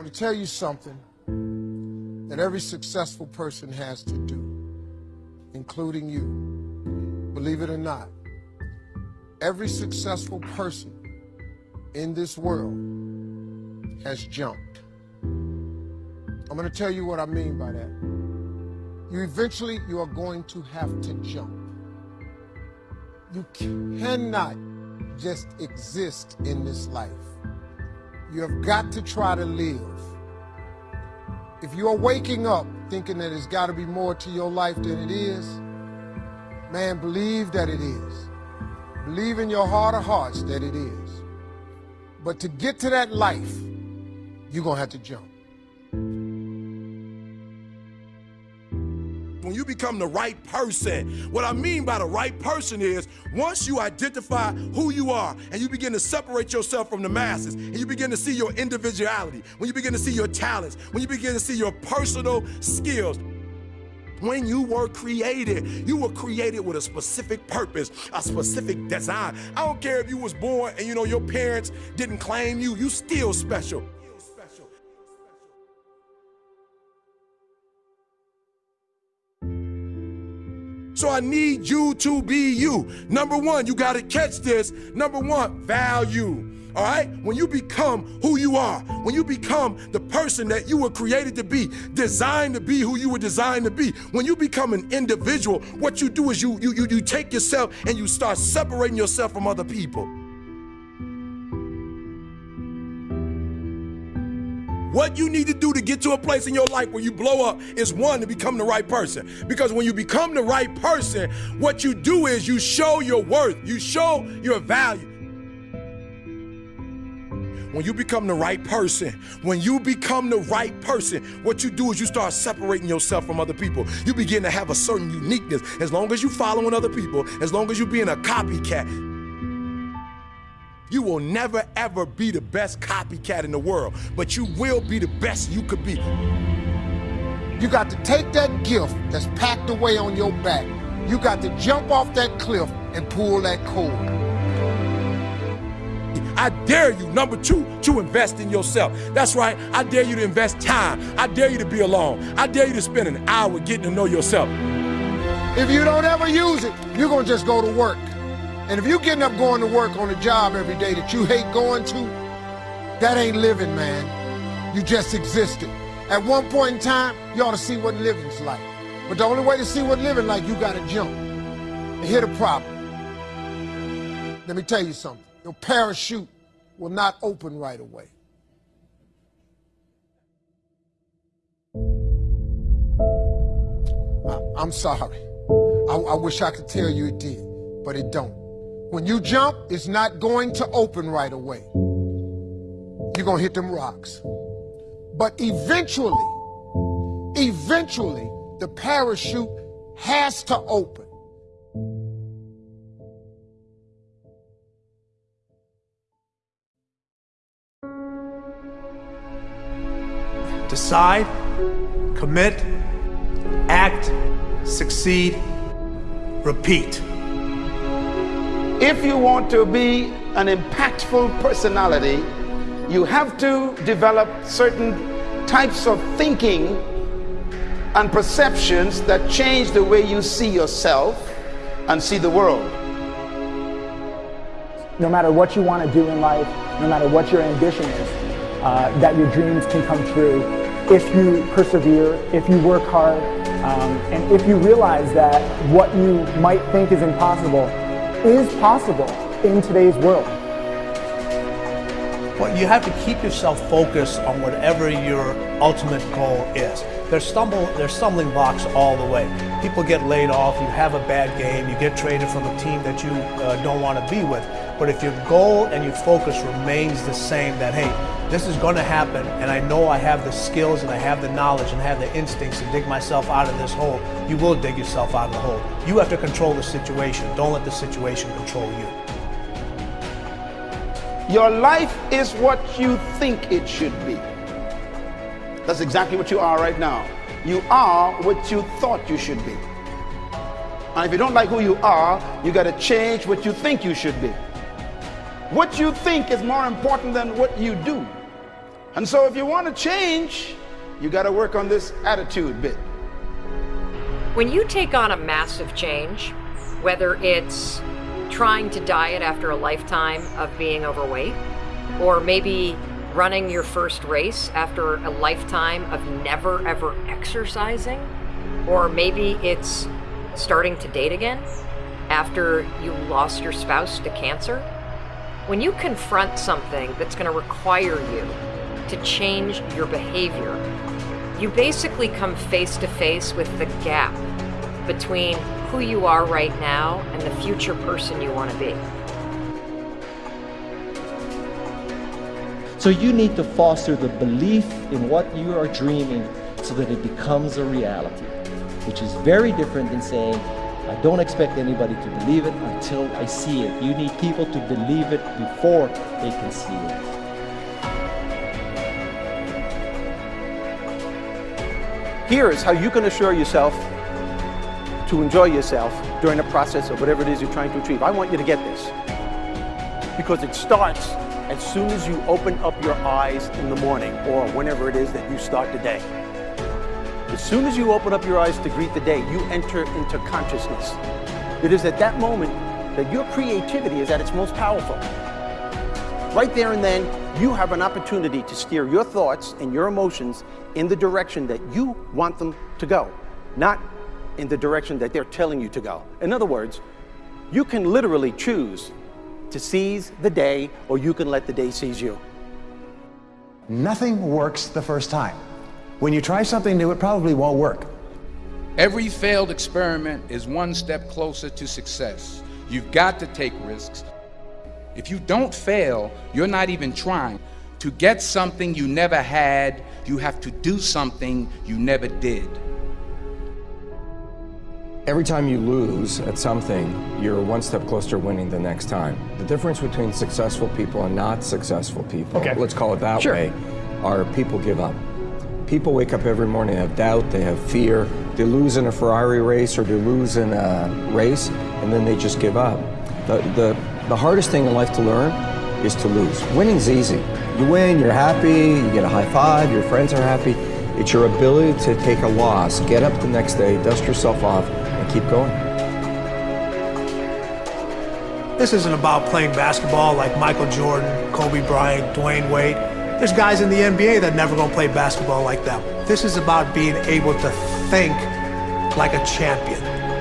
I'm going to tell you something that every successful person has to do, including you. Believe it or not, every successful person in this world has jumped. I'm going to tell you what I mean by that. You eventually you are going to have to jump. You cannot just exist in this life. You have got to try to live. If you are waking up thinking that there's got to be more to your life than it is, man, believe that it is. Believe in your heart of hearts that it is. But to get to that life, you're going to have to jump. You become the right person. What I mean by the right person is once you identify who you are and you begin to separate yourself from the masses and you begin to see your individuality, when you begin to see your talents, when you begin to see your personal skills, when you were created you were created with a specific purpose a specific design i don't care if you was born and you know your parents didn't claim you you still special So I need you to be you. Number one, you got to catch this. Number one, value. All right? When you become who you are, when you become the person that you were created to be, designed to be who you were designed to be, when you become an individual, what you do is you you you, you take yourself and you start separating yourself from other people. What you need to do to get to a place in your life where you blow up is one, to become the right person. Because when you become the right person, what you do is you show your worth, you show your value. When you become the right person, when you become the right person, what you do is you start separating yourself from other people. You begin to have a certain uniqueness. As long as you following other people, as long as you're being a copycat, you will never ever be the best copycat in the world, but you will be the best you could be. You got to take that gift that's packed away on your back. You got to jump off that cliff and pull that cord. I dare you, number two, to invest in yourself. That's right. I dare you to invest time. I dare you to be alone. I dare you to spend an hour getting to know yourself. If you don't ever use it, you're going to just go to work. And if you're getting up going to work on a job every day that you hate going to, that ain't living, man. You just existed. At one point in time, you ought to see what living's like. But the only way to see what living like, you gotta jump and hit a problem. Let me tell you something. Your parachute will not open right away. I'm sorry. I, I wish I could tell you it did, but it don't. When you jump, it's not going to open right away. You're going to hit them rocks. But eventually, eventually, the parachute has to open. Decide, commit, act, succeed, repeat. If you want to be an impactful personality, you have to develop certain types of thinking and perceptions that change the way you see yourself and see the world. No matter what you want to do in life, no matter what your ambition is, uh, that your dreams can come true if you persevere, if you work hard, um, and if you realize that what you might think is impossible is possible in today's world. Well, you have to keep yourself focused on whatever your ultimate goal is. There's stumble, there's stumbling blocks all the way. People get laid off, you have a bad game, you get traded from a team that you uh, don't want to be with. But if your goal and your focus remains the same, that hey, this is going to happen, and I know I have the skills and I have the knowledge and I have the instincts to dig myself out of this hole, you will dig yourself out of the hole. You have to control the situation. Don't let the situation control you. Your life is what you think it should be. That's exactly what you are right now. You are what you thought you should be. And if you don't like who you are, you got to change what you think you should be. What you think is more important than what you do. And so if you want to change, you got to work on this attitude bit. When you take on a massive change, whether it's trying to diet after a lifetime of being overweight, or maybe running your first race after a lifetime of never ever exercising, or maybe it's starting to date again after you lost your spouse to cancer. When you confront something that's going to require you to change your behavior, you basically come face to face with the gap between who you are right now and the future person you want to be. So you need to foster the belief in what you are dreaming so that it becomes a reality, which is very different than saying, I don't expect anybody to believe it until I see it. You need people to believe it before they can see it. Here is how you can assure yourself to enjoy yourself during the process of whatever it is you're trying to achieve. I want you to get this because it starts as soon as you open up your eyes in the morning or whenever it is that you start the day. As soon as you open up your eyes to greet the day, you enter into consciousness. It is at that moment that your creativity is at its most powerful. Right there and then, you have an opportunity to steer your thoughts and your emotions in the direction that you want them to go, not in the direction that they're telling you to go. In other words, you can literally choose to seize the day or you can let the day seize you. Nothing works the first time. When you try something new, it probably won't work. Every failed experiment is one step closer to success. You've got to take risks. If you don't fail, you're not even trying. To get something you never had, you have to do something you never did. Every time you lose at something, you're one step closer to winning the next time. The difference between successful people and not successful people, okay. let's call it that sure. way, are people give up. People wake up every morning, they have doubt, they have fear, they lose in a Ferrari race or they lose in a race, and then they just give up. The, the, the hardest thing in life to learn is to lose. Winning's easy. You win, you're happy, you get a high five, your friends are happy. It's your ability to take a loss, get up the next day, dust yourself off, and keep going. This isn't about playing basketball like Michael Jordan, Kobe Bryant, Dwyane Wade. There's guys in the NBA that never gonna play basketball like them. This is about being able to think like a champion,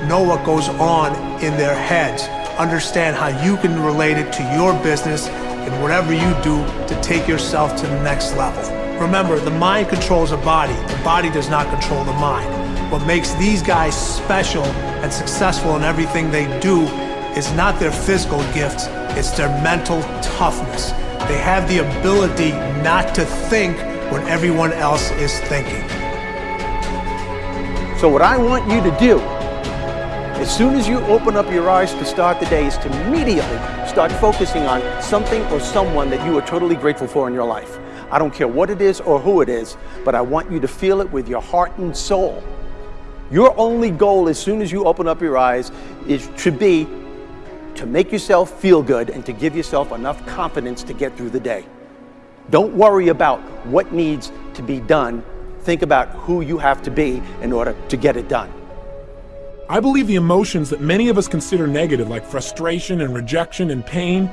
know what goes on in their heads, understand how you can relate it to your business and whatever you do to take yourself to the next level. Remember, the mind controls the body. The body does not control the mind. What makes these guys special and successful in everything they do is not their physical gifts, it's their mental toughness. They have the ability not to think when everyone else is thinking. So what I want you to do, as soon as you open up your eyes to start the day, is to immediately start focusing on something or someone that you are totally grateful for in your life. I don't care what it is or who it is, but I want you to feel it with your heart and soul. Your only goal as soon as you open up your eyes is to be to make yourself feel good and to give yourself enough confidence to get through the day. Don't worry about what needs to be done. Think about who you have to be in order to get it done. I believe the emotions that many of us consider negative, like frustration and rejection and pain,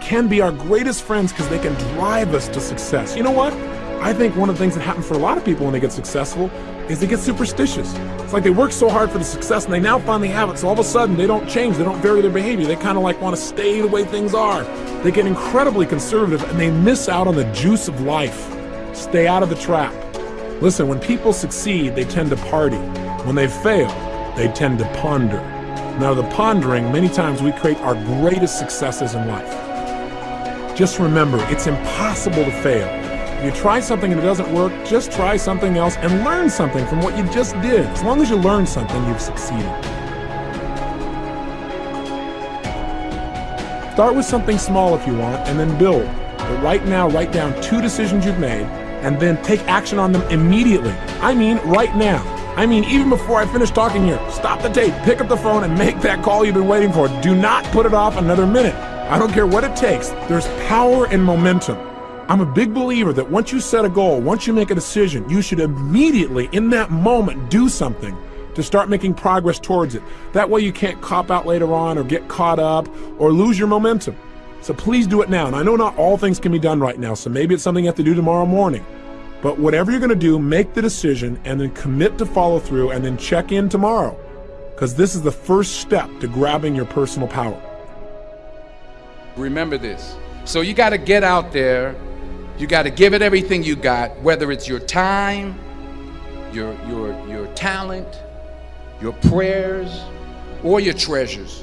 can be our greatest friends because they can drive us to success. You know what? I think one of the things that happens for a lot of people when they get successful is they get superstitious. It's like they work so hard for the success and they now finally have it, so all of a sudden they don't change, they don't vary their behavior. They kind of like want to stay the way things are. They get incredibly conservative and they miss out on the juice of life. Stay out of the trap. Listen, when people succeed, they tend to party. When they fail, they tend to ponder. Now, the pondering, many times we create our greatest successes in life. Just remember, it's impossible to fail. If you try something and it doesn't work, just try something else and learn something from what you just did. As long as you learn something, you've succeeded. Start with something small if you want, and then build. But right now, write down two decisions you've made, and then take action on them immediately. I mean, right now. I mean, even before I finish talking here, stop the tape, pick up the phone, and make that call you've been waiting for. Do not put it off another minute. I don't care what it takes. There's power in momentum. I'm a big believer that once you set a goal, once you make a decision, you should immediately, in that moment, do something to start making progress towards it. That way you can't cop out later on or get caught up or lose your momentum. So please do it now. And I know not all things can be done right now, so maybe it's something you have to do tomorrow morning. But whatever you're going to do, make the decision and then commit to follow through and then check in tomorrow. Because this is the first step to grabbing your personal power. Remember this. So you got to get out there. You got to give it everything you got, whether it's your time, your, your, your talent, your prayers, or your treasures.